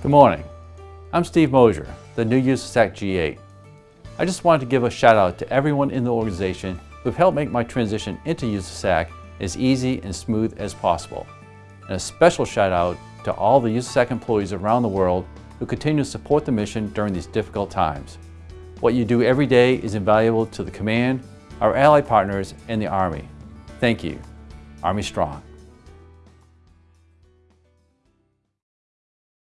Good morning. I'm Steve Mosier, the new USASAC G8. I just wanted to give a shout out to everyone in the organization who've helped make my transition into USASAC as easy and smooth as possible. And a special shout out to all the USASAC employees around the world who continue to support the mission during these difficult times. What you do every day is invaluable to the command, our ally partners, and the Army. Thank you. Army Strong.